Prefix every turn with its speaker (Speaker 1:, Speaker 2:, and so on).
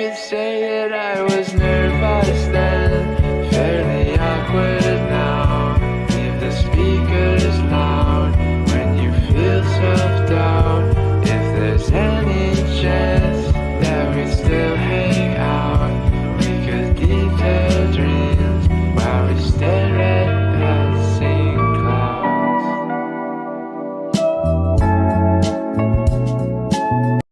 Speaker 1: could say that I was nervous.